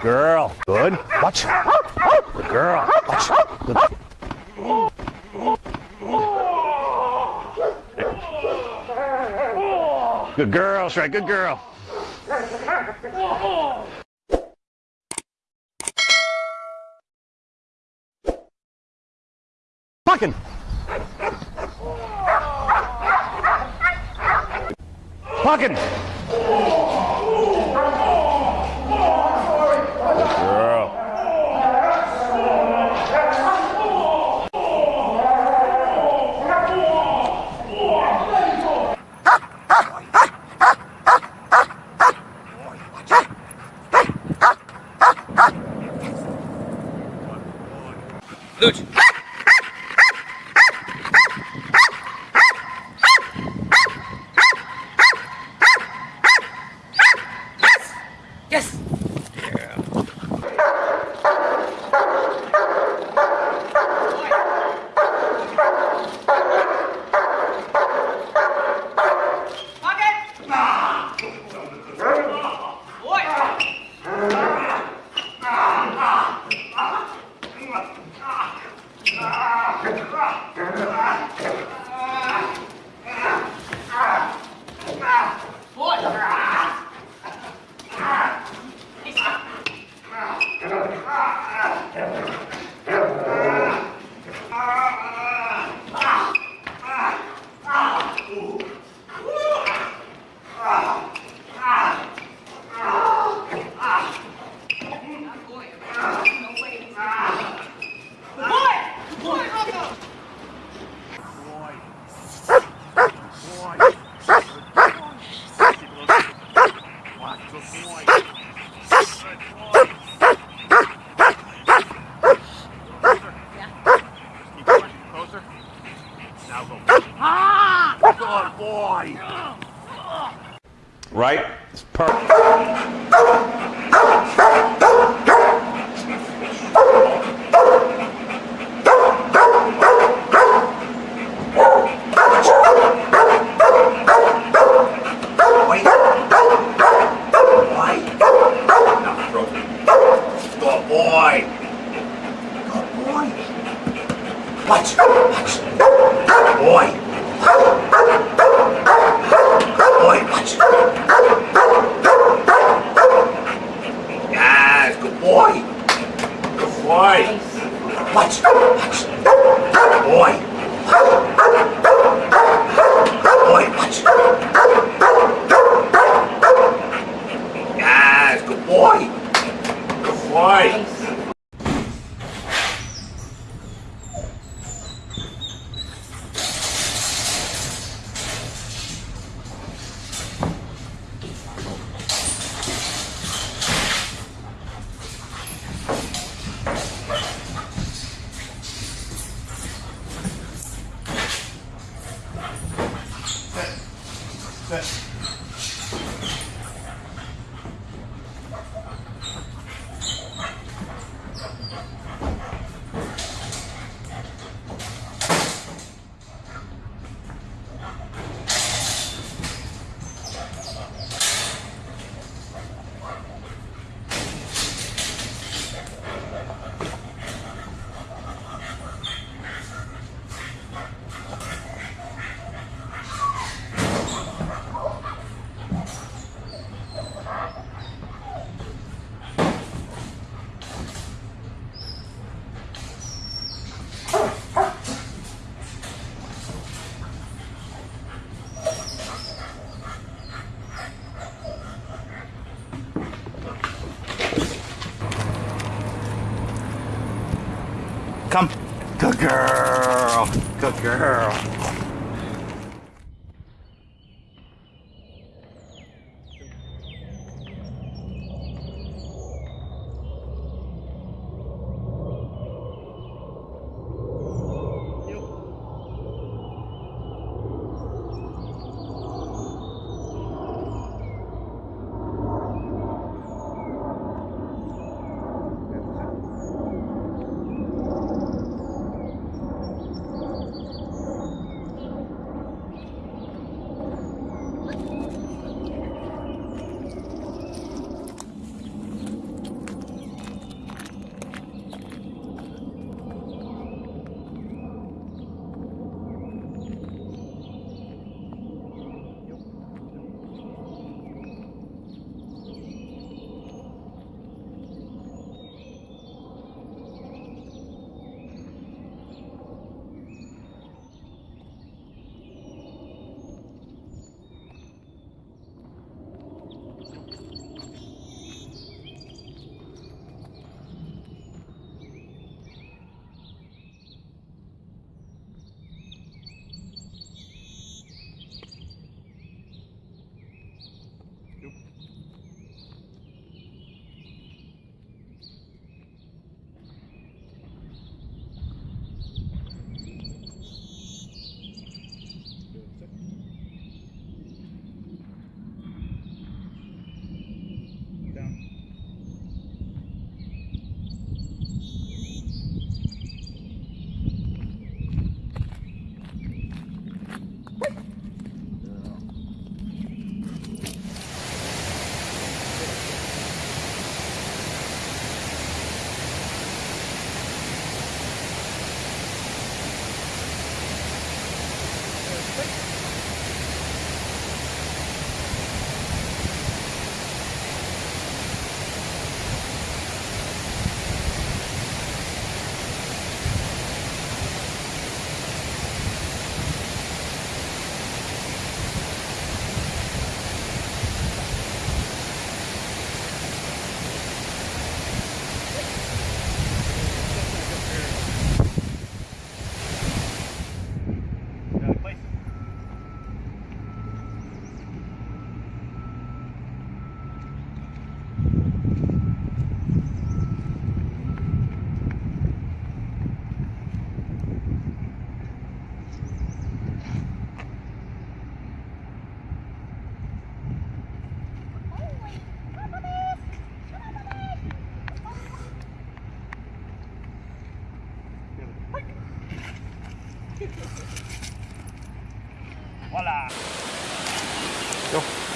Girl. Good. Watch. Good girl. Watch. Good. Good girl, Shrek. Good girl. Fucking. Fucking. Lute! Now go. Good boy. Right? It's perfect. Come. Good girl. Good girl. voilà. Yo.